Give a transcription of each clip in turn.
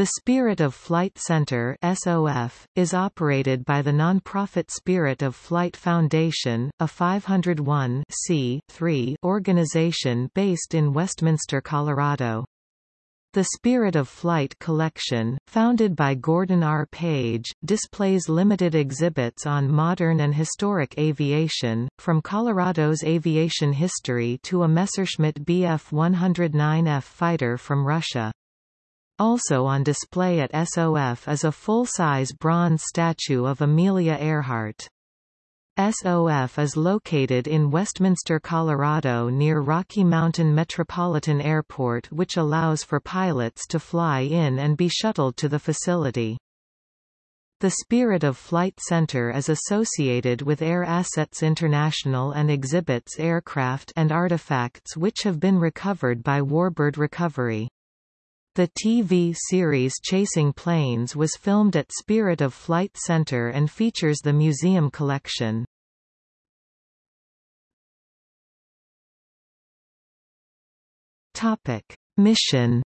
The Spirit of Flight Center SOF, is operated by the nonprofit Spirit of Flight Foundation, a 501 organization based in Westminster, Colorado. The Spirit of Flight collection, founded by Gordon R. Page, displays limited exhibits on modern and historic aviation, from Colorado's aviation history to a Messerschmitt Bf-109F fighter from Russia. Also on display at SOF is a full-size bronze statue of Amelia Earhart. SOF is located in Westminster, Colorado near Rocky Mountain Metropolitan Airport which allows for pilots to fly in and be shuttled to the facility. The Spirit of Flight Center is associated with Air Assets International and exhibits aircraft and artifacts which have been recovered by Warbird Recovery. The TV series Chasing Planes was filmed at Spirit of Flight Center and features the museum collection. Topic: Mission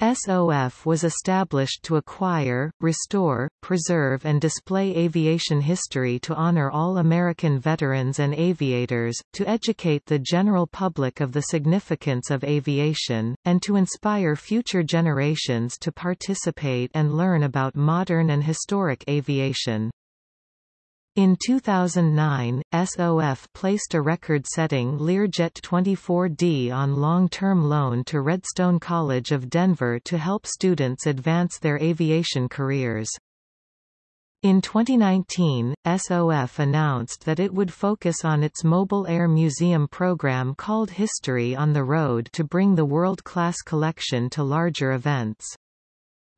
SOF was established to acquire, restore, preserve and display aviation history to honor all American veterans and aviators, to educate the general public of the significance of aviation, and to inspire future generations to participate and learn about modern and historic aviation. In 2009, SOF placed a record-setting Learjet 24D on long-term loan to Redstone College of Denver to help students advance their aviation careers. In 2019, SOF announced that it would focus on its Mobile Air Museum program called History on the Road to bring the world-class collection to larger events.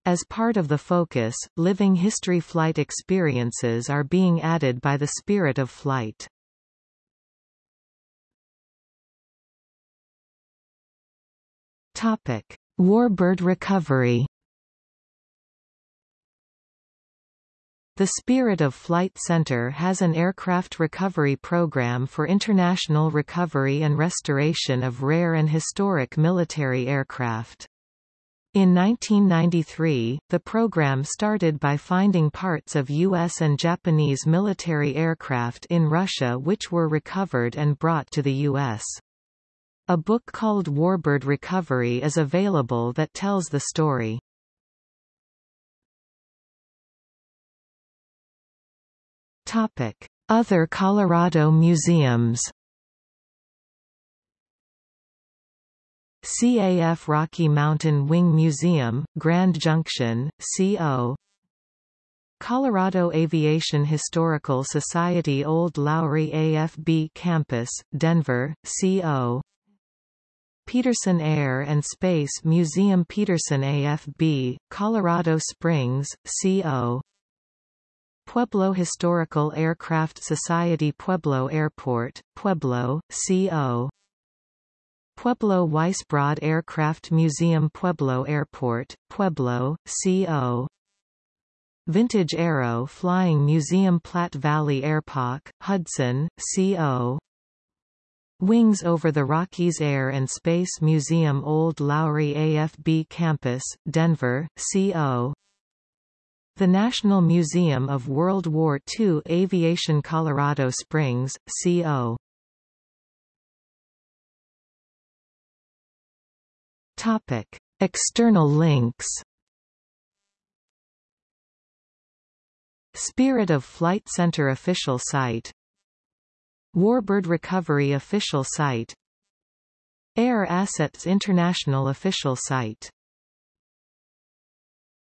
As part of the focus, living history flight experiences are being added by the Spirit of Flight. Topic: Warbird recovery. The Spirit of Flight Center has an aircraft recovery program for international recovery and restoration of rare and historic military aircraft. In 1993, the program started by finding parts of U.S. and Japanese military aircraft in Russia which were recovered and brought to the U.S. A book called Warbird Recovery is available that tells the story. Other Colorado museums CAF Rocky Mountain Wing Museum, Grand Junction, CO Colorado Aviation Historical Society Old Lowry AFB Campus, Denver, CO Peterson Air and Space Museum Peterson AFB, Colorado Springs, CO Pueblo Historical Aircraft Society Pueblo Airport, Pueblo, CO Pueblo Weisbrod Aircraft Museum Pueblo Airport, Pueblo, CO Vintage Aero Flying Museum Platte Valley Airpark, Hudson, CO Wings over the Rockies Air and Space Museum Old Lowry AFB Campus, Denver, CO The National Museum of World War II Aviation Colorado Springs, CO Topic: External links. Spirit of Flight Center official site Warbird Recovery official site Air Assets International official site